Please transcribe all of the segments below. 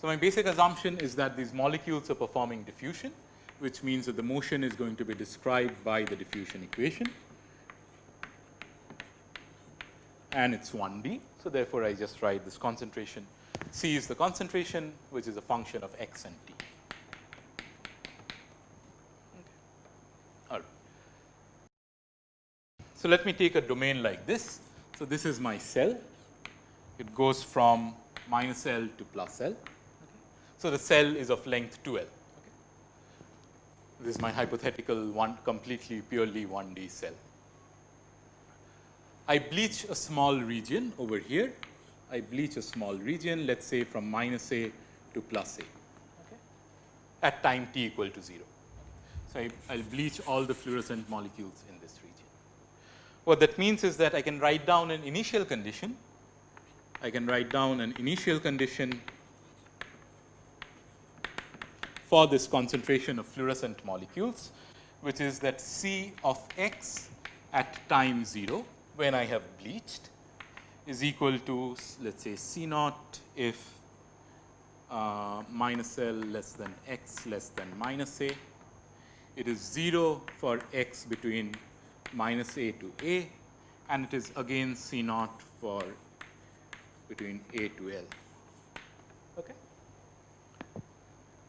So, my basic assumption is that these molecules are performing diffusion, which means that the motion is going to be described by the diffusion equation and it is 1D. So, therefore, I just write this concentration C is the concentration which is a function of x and t. All right. So, let me take a domain like this. So, this is my cell, it goes from minus L to plus L. So, the cell is of length 2 L. This is my hypothetical one completely purely 1D cell. I bleach a small region over here. I bleach a small region, let us say from minus A to plus A okay, at time t equal to 0. So, I will bleach all the fluorescent molecules in this region. What that means is that I can write down an initial condition. I can write down an initial condition for this concentration of fluorescent molecules, which is that C of x at time 0 when I have bleached is equal to let us say C naught if uh, minus L less than x less than minus A. It is 0 for x between minus A to A and it is again C naught for between A to L. Okay.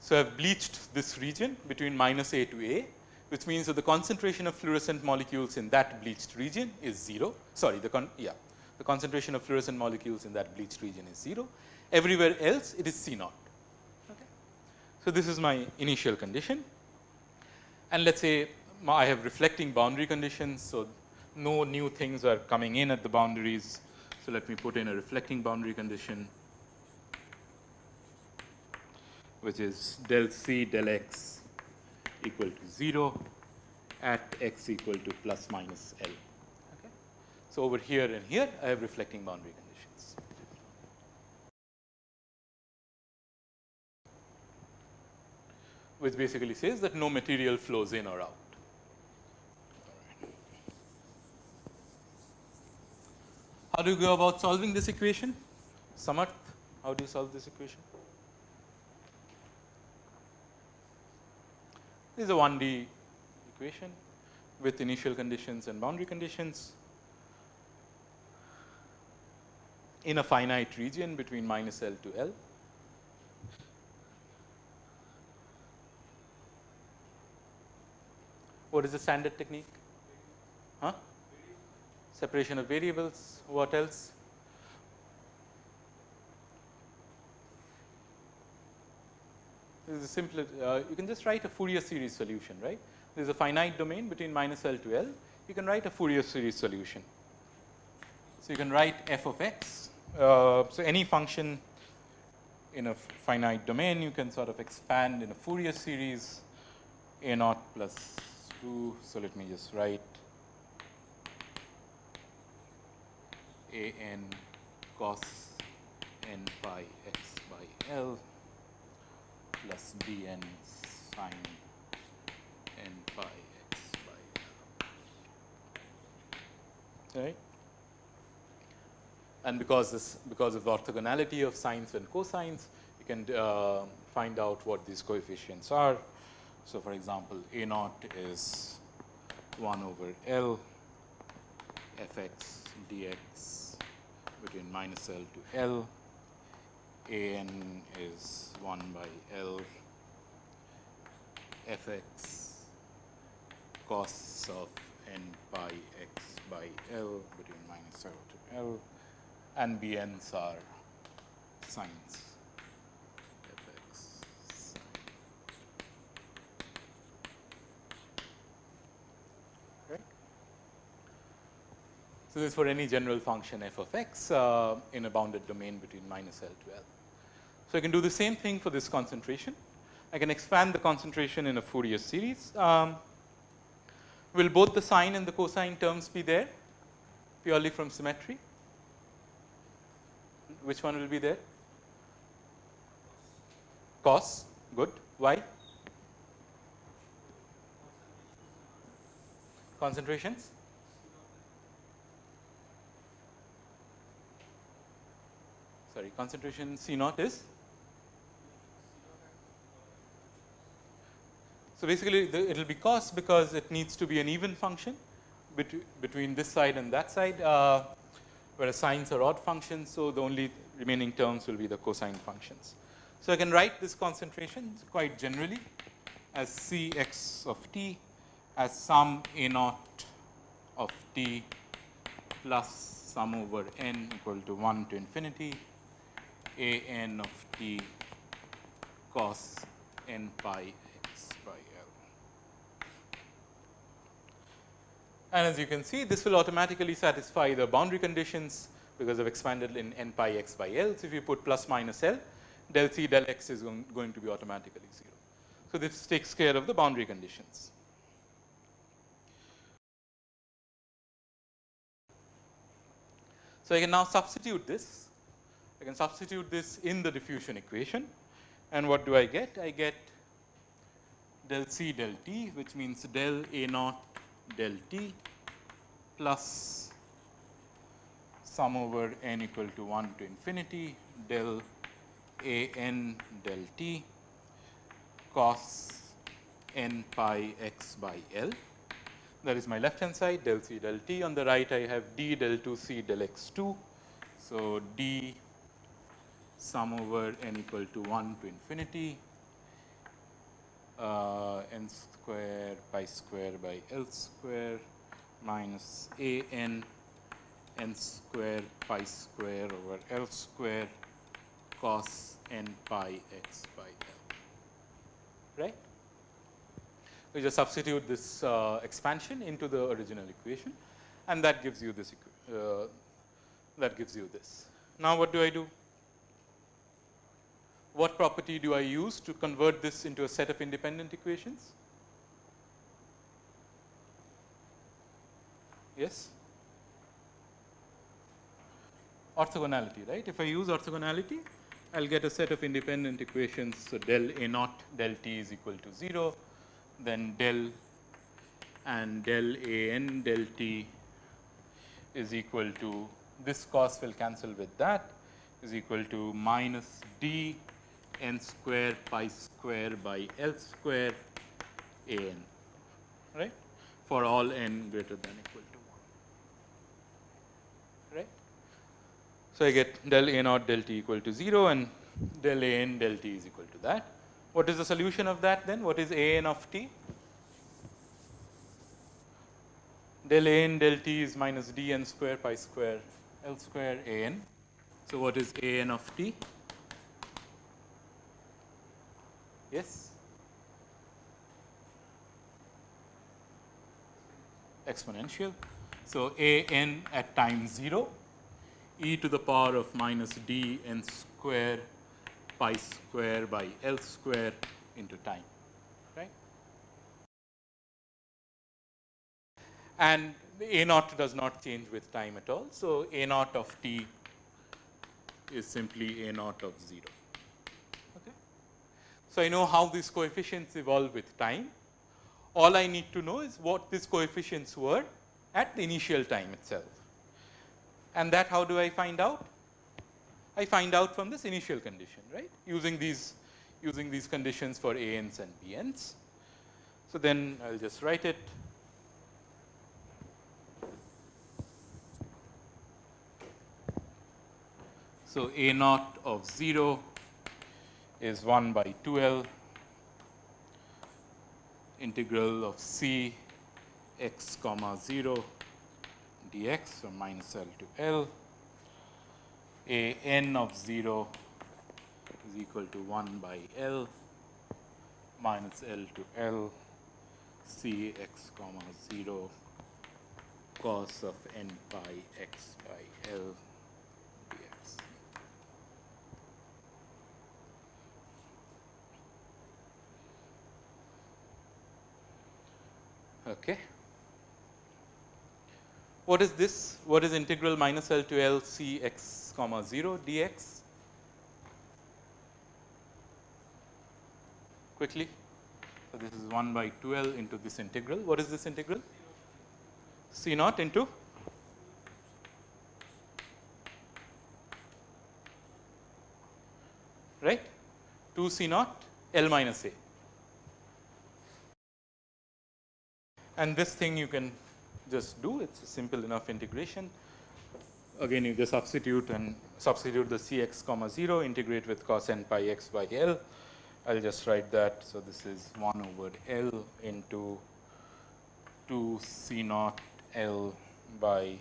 So, I have bleached this region between minus A to A, which means that the concentration of fluorescent molecules in that bleached region is 0. Sorry, the con yeah, the concentration of fluorescent molecules in that bleached region is 0. Everywhere else it is C naught. Okay. So, this is my initial condition and let us say I have reflecting boundary conditions. So, no new things are coming in at the boundaries. So, let me put in a reflecting boundary condition which is del C del x equal to 0 at x equal to plus minus L. Okay. So, over here and here I have reflecting boundary conditions. which basically says that no material flows in or out. How do you go about solving this equation? Samarth, how do you solve this equation? This is a 1D equation with initial conditions and boundary conditions in a finite region between minus L to L. What is the standard technique? Huh? Separation of variables, what else? This is uh, you can just write a Fourier series solution, right. There is a finite domain between minus L to L, you can write a Fourier series solution. So, you can write f of x. Uh, so, any function in a finite domain you can sort of expand in a Fourier series a naught plus 2. So, let me just write a n cos n pi x by L plus bn sine n pi x by L. Right? And because this because of the orthogonality of sines and cosines, you can uh, find out what these coefficients are. So, for example, a naught is 1 over L f x dx between minus L to L a n is 1 by L f x cos of n pi x by L between minus 0 to L and b n's are sines. So, this is for any general function f of x uh, in a bounded domain between minus L to L. So, I can do the same thing for this concentration. I can expand the concentration in a Fourier series. Um, will both the sine and the cosine terms be there purely from symmetry? which one will be there? Cos, good. Why? Concentrations? Sorry, concentration C naught is? So, basically it will be cos because it needs to be an even function between, this side and that side, uh, whereas sines are odd functions. So, the only remaining terms will be the cosine functions. So, I can write this concentration quite generally as C x of t as sum a naught of t plus sum over n equal to 1 to infinity a n of t cos n pi And as you can see, this will automatically satisfy the boundary conditions because I've expanded in n pi x by L. So, if you put plus minus L, del C del x is going to be automatically 0. So, this takes care of the boundary conditions. So, I can now substitute this. I can substitute this in the diffusion equation. And what do I get? I get del C del T, which means del A naught del t plus sum over n equal to 1 to infinity del a n del t cos n pi x by L. That is my left hand side del c del t. On the right I have d del 2 c del x 2. So, d sum over n equal to 1 to infinity uh, n square pi square by L square minus a n n square pi square over L square cos n pi x by L, right. We just substitute this uh, expansion into the original equation and that gives you this uh, that gives you this. Now, what do I do? What property do I use to convert this into a set of independent equations? Yes? Orthogonality, right? If I use orthogonality, I will get a set of independent equations. So, del A naught del t is equal to 0, then del and del A n del t is equal to this cos will cancel with that is equal to minus d n square pi square by L square a n right for all n greater than equal to 1 right. So, I get del a naught del t equal to 0 and del a n del t is equal to that. What is the solution of that then? What is a n of t? Del a n del t is minus d n square pi square L square a n. So, what is a n of t? Yes? Exponential. So, a n at time 0 e to the power of minus d n square pi square by L square into time, right. And a naught does not change with time at all. So, a naught of t is simply a naught of 0. So, I know how these coefficients evolve with time. All I need to know is what these coefficients were at the initial time itself. And that how do I find out? I find out from this initial condition, right, using these using these conditions for a n's and b n's. So, then I will just write it. So, a naught of 0 is 1 by 2 L integral of C x comma 0 dx from minus L to L. A n of 0 is equal to 1 by L minus L to L. C x comma 0 cos of n pi x by L Okay. What is this? What is integral minus L to L C x comma 0 dx quickly. So, this is 1 by 2 L into this integral. What is this integral? C naught into right 2 C naught L minus A. And this thing you can just do, it is a simple enough integration. Again you just substitute and substitute the C x comma 0, integrate with cos n pi x by L. I will just write that. So, this is 1 over L into 2 C naught L by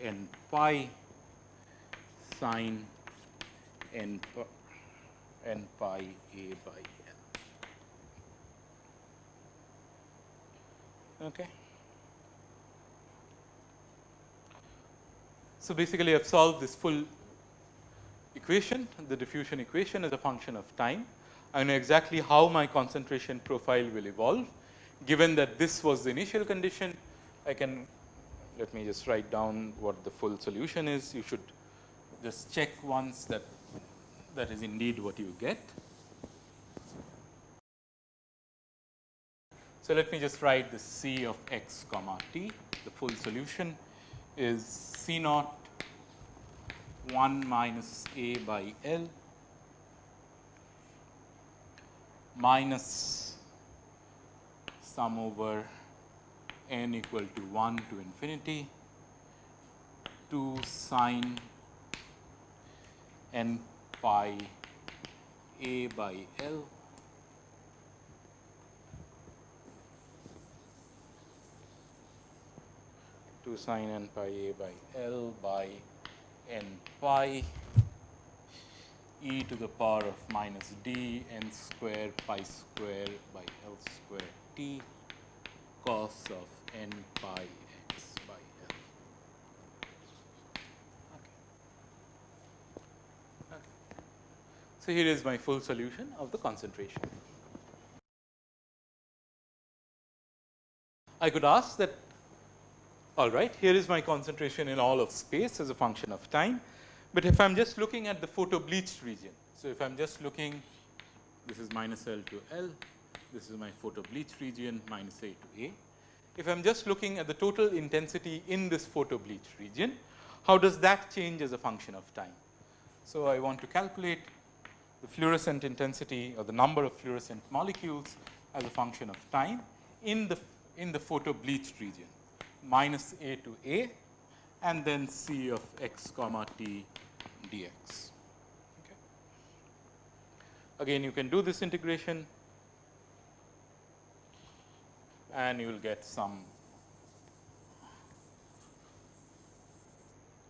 n pi sine n, n pi A by Okay. So, basically I have solved this full equation, the diffusion equation as a function of time. I know exactly how my concentration profile will evolve. Given that this was the initial condition, I can let me just write down what the full solution is. You should just check once that that is indeed what you get. So, let me just write the C of x comma t. The full solution is C naught 1 minus a by L minus sum over n equal to 1 to infinity 2 sine n pi a by L two sine n pi a by L by n pi e to the power of minus d n square pi square by L square t cos of n pi x by L. Okay. Okay. So, here is my full solution of the concentration. I could ask that all right, here is my concentration in all of space as a function of time. But if I am just looking at the photo bleached region, so if I am just looking, this is minus L to L, this is my photo bleached region minus A to A. If I am just looking at the total intensity in this photo bleached region, how does that change as a function of time? So, I want to calculate the fluorescent intensity or the number of fluorescent molecules as a function of time in the in the photo bleached region minus a to a and then c of x comma t dx. Okay. Again you can do this integration and you will get some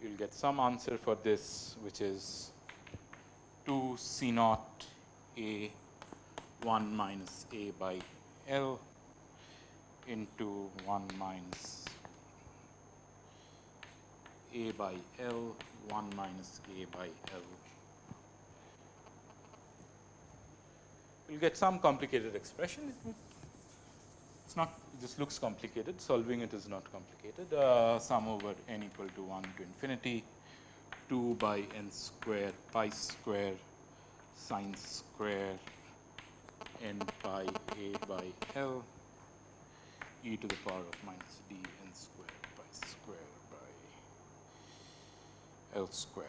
you will get some answer for this which is 2 c naught a 1 minus a by L into 1 minus a by L 1 minus A by L. You will get some complicated expression. It's not, just looks complicated. Solving it is not complicated. Uh, sum over n equal to 1 to infinity 2 by n square pi square sine square n pi a by L e to the power of minus d n square pi square L square.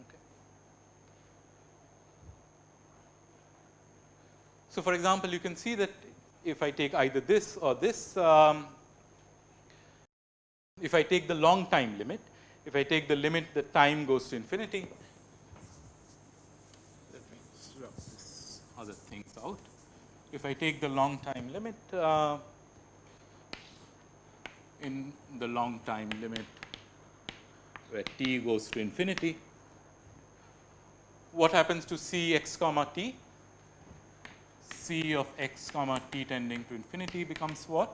Okay. So, for example, you can see that if I take either this or this, um, if I take the long time limit, if I take the limit that time goes to infinity, let me rub this other things out. If I take the long time limit, uh, in the long time limit where t goes to infinity. What happens to c x comma t? c of x comma t tending to infinity becomes what?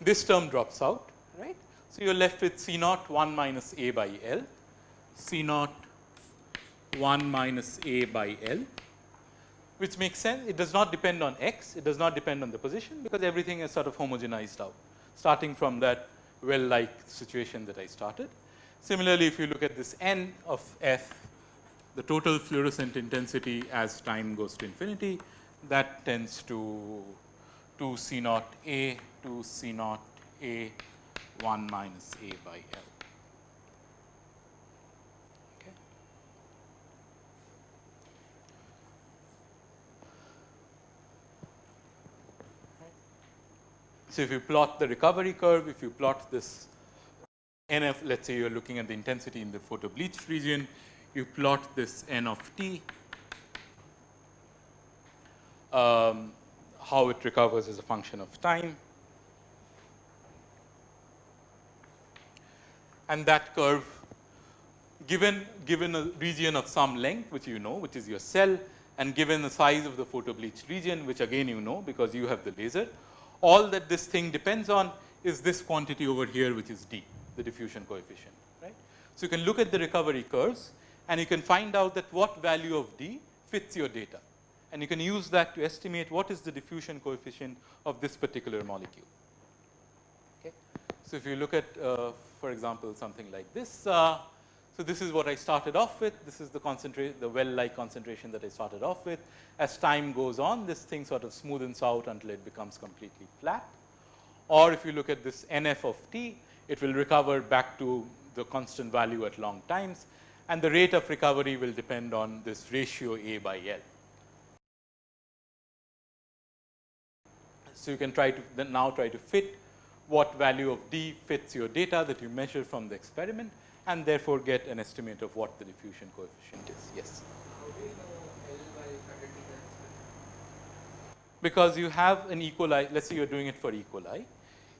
This term drops out, right. So, you are left with c naught 1 minus a by L, c naught 1 minus a by L which makes sense. It does not depend on x, it does not depend on the position because everything is sort of homogenized out, starting from that well like situation that I started. Similarly, if you look at this n of f, the total fluorescent intensity as time goes to infinity, that tends to 2 C naught A to C naught A 1 minus A by L. So, if you plot the recovery curve, if you plot this NF, let us say you are looking at the intensity in the photo bleached region, you plot this N of t, um, how it recovers as a function of time. And that curve given, given a region of some length which you know which is your cell and given the size of the photo bleached region which again you know because you have the laser all that this thing depends on is this quantity over here which is d, the diffusion coefficient, right. So, you can look at the recovery curves and you can find out that what value of d fits your data and you can use that to estimate what is the diffusion coefficient of this particular molecule. Okay. So, if you look at uh, for example, something like this. Uh, so, this is what I started off with. This is the concentrate, the well like concentration that I started off with. As time goes on, this thing sort of smoothens out until it becomes completely flat. Or if you look at this NF of t, it will recover back to the constant value at long times and the rate of recovery will depend on this ratio A by L. So, you can try to now try to fit what value of d fits your data that you measure from the experiment and therefore get an estimate of what the diffusion coefficient is. Yes. Because you have an E. coli, let's say you're doing it for E. coli,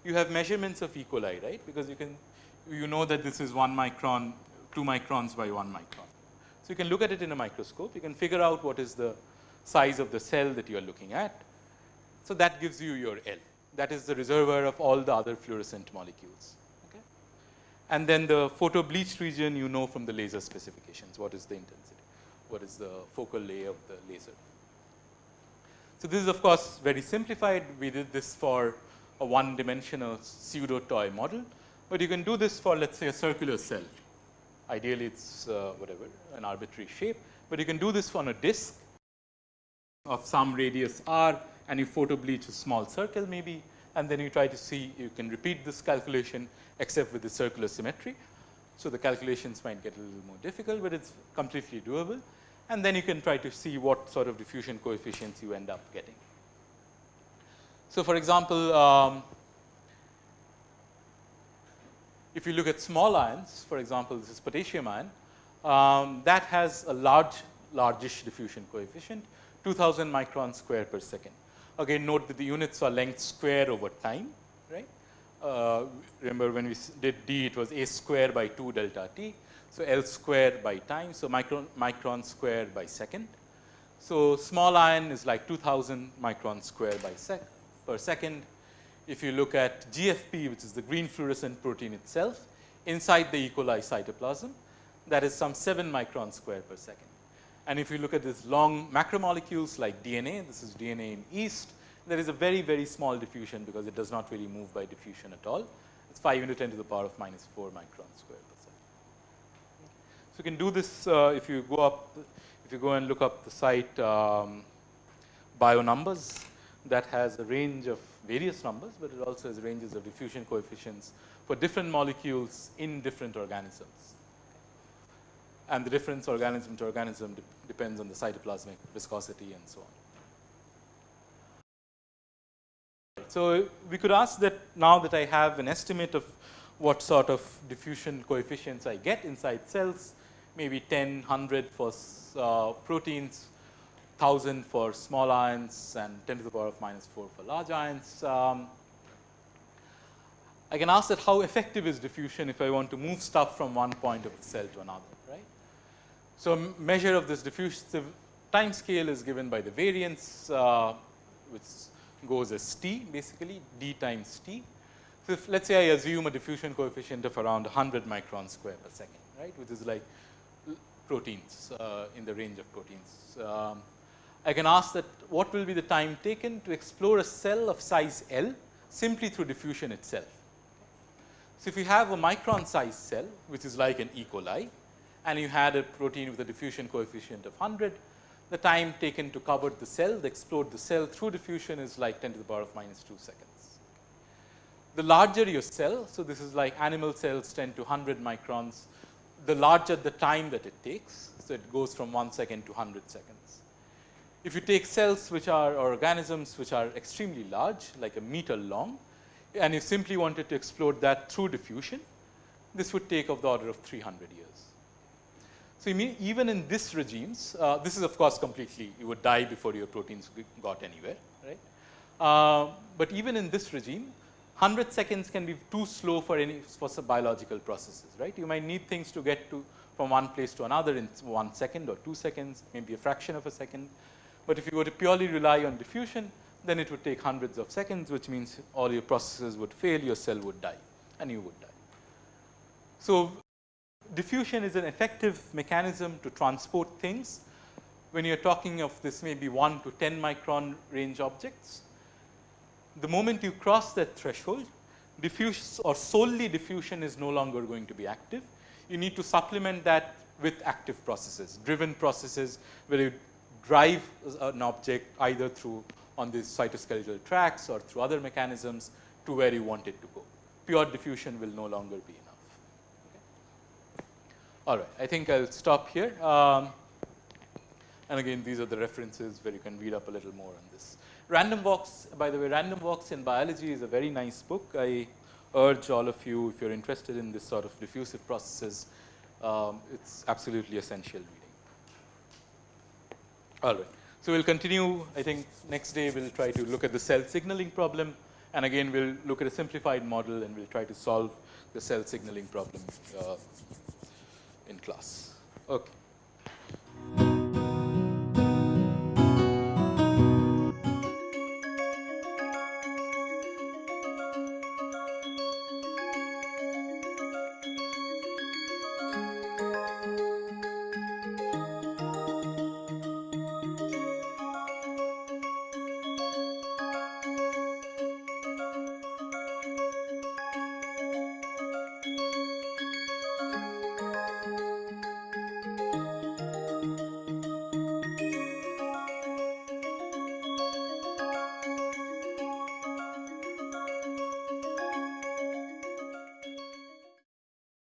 you have measurements of E. coli, right? Because you can, you know that this is 1 micron, 2 microns by 1 micron. So, you can look at it in a microscope, you can figure out what is the size of the cell that you are looking at. So, that gives you your L, that is the reservoir of all the other fluorescent molecules and then the photo bleached region you know from the laser specifications what is the intensity, what is the focal lay of the laser. So, this is of course very simplified. We did this for a one dimensional pseudo toy model, but you can do this for let us say a circular cell. Ideally it is uh, whatever an arbitrary shape, but you can do this on a disk of some radius r and you photo bleach a small circle maybe. And then you try to see you can repeat this calculation except with the circular symmetry. So, the calculations might get a little more difficult, but it is completely doable and then you can try to see what sort of diffusion coefficients you end up getting. So, for example, um, if you look at small ions, for example, this is potassium ion, um, that has a large, largish diffusion coefficient, 2000 microns square per second. Again, note that the units are length square over time, right. Uh, remember when we did d, it was a square by 2 delta t. So, L square by time. So, micron, micron square by second. So, small ion is like 2000 micron square by sec per second. If you look at GFP, which is the green fluorescent protein itself, inside the E. coli cytoplasm, that is some 7 micron square per second. And if you look at these long macromolecules like DNA, this is DNA in yeast, there is a very, very small diffusion because it does not really move by diffusion at all. It's 5 into 10 to the power of minus 4 microns square per second. So, you can do this uh, if you go up, if you go and look up the site um, BioNumbers that has a range of various numbers, but it also has ranges of diffusion coefficients for different molecules in different organisms and the difference organism to organism de depends on the cytoplasmic viscosity and so on. So, we could ask that now that I have an estimate of what sort of diffusion coefficients I get inside cells, maybe 10, 100 for uh, proteins, 1000 for small ions and 10 to the power of minus 4 for large ions. Um, I can ask that how effective is diffusion if I want to move stuff from one point of the cell to another, right. So, measure of this diffusive time scale is given by the variance uh, which goes as t basically d times t. So, if let us say I assume a diffusion coefficient of around 100 microns square per second right which is like proteins uh, in the range of proteins. Um, I can ask that what will be the time taken to explore a cell of size L simply through diffusion itself. So, if you have a micron size cell which is like an E. coli and you had a protein with a diffusion coefficient of 100, the time taken to cover the cell, the explode the cell through diffusion is like 10 to the power of minus 2 seconds. The larger your cell, so this is like animal cells 10 to 100 microns, the larger the time that it takes. So, it goes from 1 second to 100 seconds. If you take cells which are organisms which are extremely large like a meter long and you simply wanted to explode that through diffusion, this would take of the order of 300 years. So, even in this regimes, uh, this is of course completely you would die before your proteins got anywhere, right. Uh, but even in this regime, 100 seconds can be too slow for any for biological processes, right. You might need things to get to from one place to another in one second or two seconds, maybe a fraction of a second. But if you were to purely rely on diffusion, then it would take hundreds of seconds, which means all your processes would fail, your cell would die and you would die. So, diffusion is an effective mechanism to transport things. When you are talking of this maybe 1 to 10 micron range objects, the moment you cross that threshold, diffuse or solely diffusion is no longer going to be active. You need to supplement that with active processes, driven processes where you drive an object either through on these cytoskeletal tracks or through other mechanisms to where you want it to go. Pure diffusion will no longer be enough. All right, I think I'll stop here. Um, and again, these are the references where you can read up a little more on this. Random Walks, by the way, Random Walks in Biology is a very nice book. I urge all of you, if you're interested in this sort of diffusive processes, um, it's absolutely essential reading. All right. So, we'll continue, I think next day we'll try to look at the cell signaling problem and again we'll look at a simplified model and we'll try to solve the cell signaling problem uh, in class. Okay.